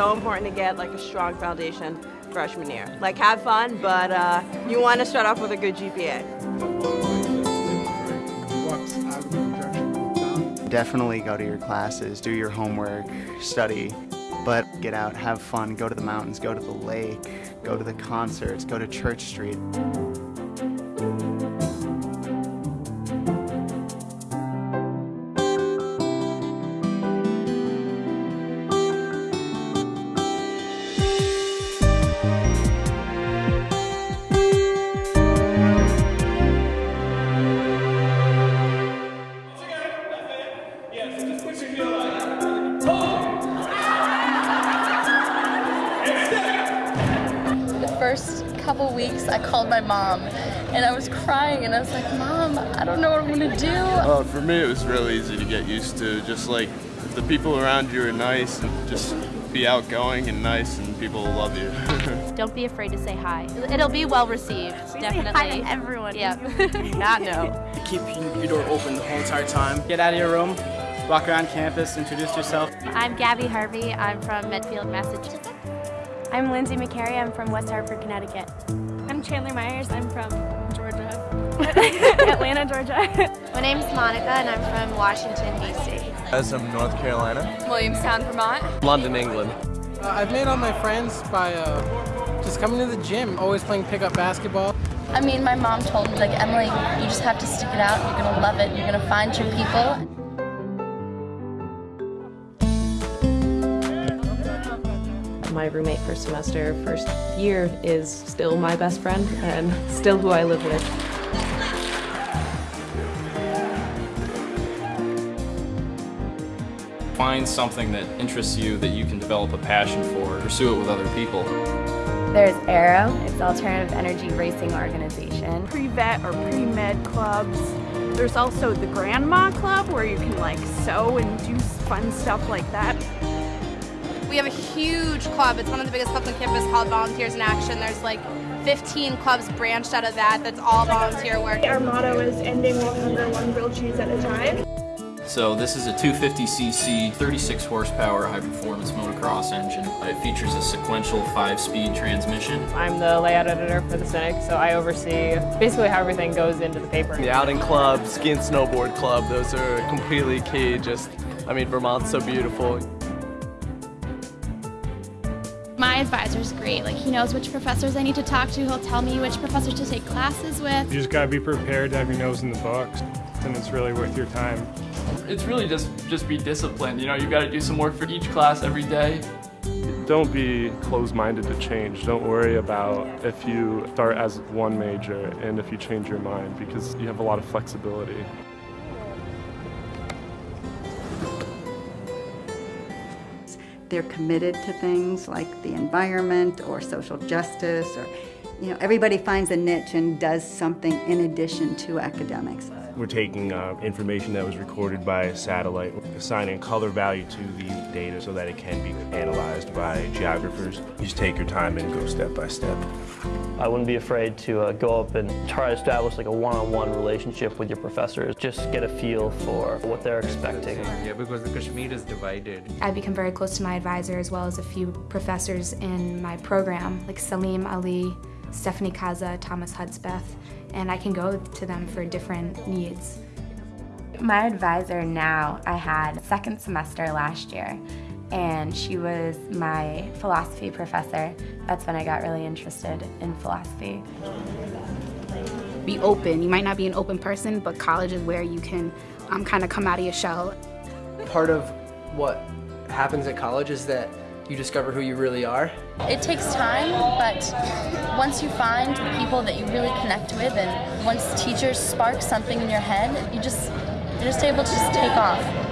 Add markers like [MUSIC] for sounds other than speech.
so important to get like a strong foundation freshman year. Like have fun, but uh, you want to start off with a good GPA. Definitely go to your classes, do your homework, study, but get out, have fun, go to the mountains, go to the lake, go to the concerts, go to Church Street. First couple weeks, I called my mom and I was crying and I was like, Mom, I don't know what I'm gonna do. Well, for me, it was real easy to get used to. Just like the people around you are nice and just be outgoing and nice and people will love you. [LAUGHS] Don't be afraid to say hi. It'll be well received, definitely. Hi to everyone. Yeah. [LAUGHS] [LAUGHS] Not no. Keep your door open the whole entire time. Get out of your room, walk around campus, introduce yourself. I'm Gabby Harvey. I'm from Medfield, Massachusetts. I'm Lindsay McCary. I'm from West Hartford, Connecticut. I'm Chandler Myers. I'm from Georgia. [LAUGHS] Atlanta, Georgia. My name's Monica and I'm from Washington, D.C. I'm from North Carolina. Williamstown, Vermont. London, England. Uh, I've made all my friends by uh, just coming to the gym, always playing pickup basketball. I mean, my mom told me, like, Emily, you just have to stick it out. You're gonna love it. You're gonna find your people. My roommate first semester, first year is still my best friend and still who I live with. Find something that interests you that you can develop a passion for, pursue it with other people. There's Aero, it's Alternative Energy Racing Organization. Pre-vet or pre-med clubs. There's also the Grandma Club where you can like sew and do fun stuff like that. We have a huge club. It's one of the biggest clubs on campus called Volunteers in Action. There's like 15 clubs branched out of that. That's all volunteer work. Our motto is ending world hunger one grilled cheese at a time. So this is a 250cc, 36 horsepower high-performance motocross engine. It features a sequential five-speed transmission. I'm the layout editor for the Cynic, so I oversee basically how everything goes into the paper. The outing club, ski and snowboard club, those are completely key. Just, I mean, Vermont's so beautiful. My is great. Like he knows which professors I need to talk to. He'll tell me which professors to take classes with. You just gotta be prepared to have your nose in the books, and it's really worth your time. It's really just just be disciplined. You know, you got to do some work for each class every day. Don't be closed-minded to change. Don't worry about if you start as one major and if you change your mind because you have a lot of flexibility. They're committed to things like the environment or social justice or, you know, everybody finds a niche and does something in addition to academics. We're taking uh, information that was recorded by a satellite, assigning color value to the data so that it can be analyzed by geographers. You just take your time and go step by step. I wouldn't be afraid to uh, go up and try to establish like a one-on-one -on -one relationship with your professors. Just get a feel for what they're expecting. Yeah, because the Kashmir is divided. I've become very close to my advisor as well as a few professors in my program, like Saleem Ali, Stephanie Kaza, Thomas Hudspeth, and I can go to them for different needs. My advisor now, I had second semester last year, and she was my philosophy professor. That's when I got really interested in philosophy. Be open. You might not be an open person, but college is where you can um, kind of come out of your shell. Part of what happens at college is that you discover who you really are. It takes time, but once you find the people that you really connect with and once teachers spark something in your head, you just, you're just able to just take off.